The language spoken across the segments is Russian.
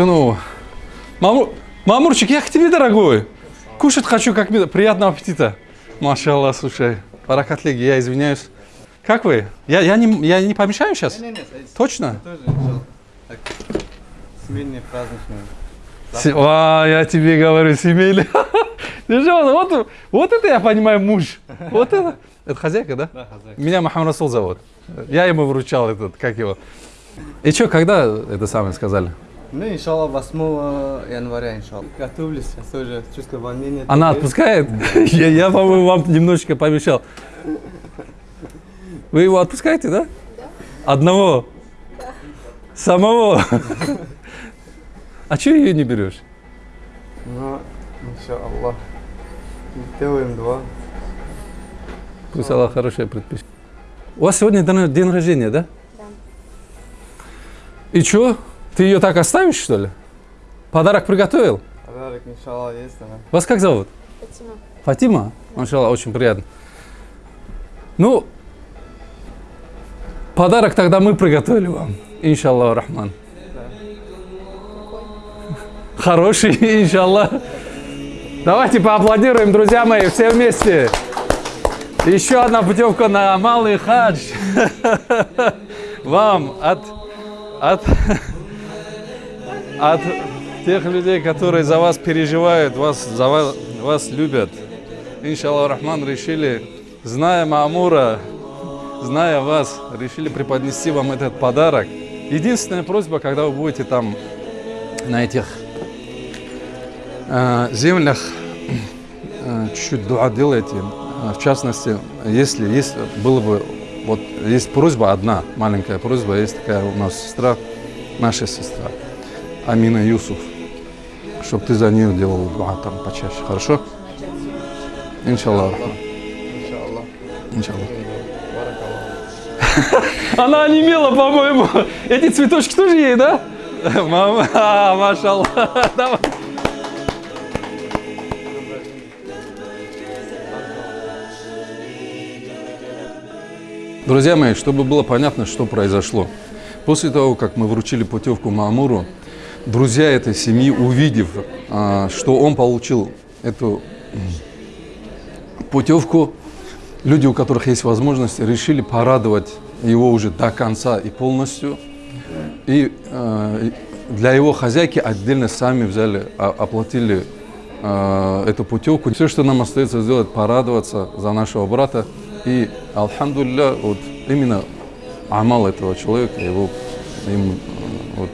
Машину. Мамур... Мамурчик, я к тебе, дорогой. Кушать хочу, как. Приятного аппетита. Машаллах, слушай. Баракатлиги, я извиняюсь. Как вы? Я, я, не, я не помешаю сейчас? Не, не, не, Точно? семейные праздничные. А, я тебе говорю, семейный. Держи, вот, вот, это я понимаю муж. Вот это. Это хозяйка, да? Да, хозяин. Меня Махамад Расул зовут. Я ему вручал этот, как его. И что, когда это самое сказали? Ну, иншаллах, 8 января, иншаллах. Готовлюсь, сейчас тоже чувствую волнение. Она отпускает? Я, я, по-моему, вам немножечко помешал. Вы его отпускаете, да? Одного? Самого? А что ее не берешь? Ну, иншаллах. Делаем два. Пусть Аллах хорошее предпишет. У вас сегодня день, день рождения, да? Да. И что? Ты ее так оставишь, что ли? Подарок приготовил? Подарок, иншаллах, есть она. Вас как зовут? Фатима. Фатима? Машалла, очень приятно. Ну, подарок тогда мы приготовили вам. Иншаллах Рахман. Хороший, иншаллах. Давайте поаплодируем, друзья мои, все вместе. Еще одна путевка на малый хадж. Вам от, от, от тех людей, которые за вас переживают, вас, за вас, вас любят. Иншаллах Рахман решили, зная Маамура, зная вас, решили преподнести вам этот подарок. Единственная просьба, когда вы будете там на этих э, землях, э, чуть-чуть дуа делайте. Э, В частности, если есть, было бы, вот есть просьба одна, маленькая просьба, есть такая у нас сестра, наша сестра, Амина Юсуф, чтобы ты за нее делал дуа там почаще, хорошо? Иншаллах. Иншаллах. Она онемела, по-моему. Эти цветочки тоже ей, да? Мама, а, машаллах. Давай. Друзья мои, чтобы было понятно, что произошло. После того, как мы вручили путевку Маамуру, друзья этой семьи, увидев, а, что он получил эту путевку, люди, у которых есть возможность, решили порадовать его уже до конца и полностью. И э, для его хозяйки отдельно сами взяли, а- оплатили эту путевку. Все, что нам остается сделать, порадоваться за нашего брата. И, алхамдулилля, вот именно амал этого человека его, им, вот,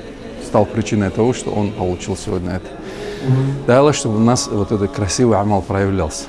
стал причиной того, что он получил сегодня это. Аллах, чтобы у нас вот этот красивый амал проявлялся.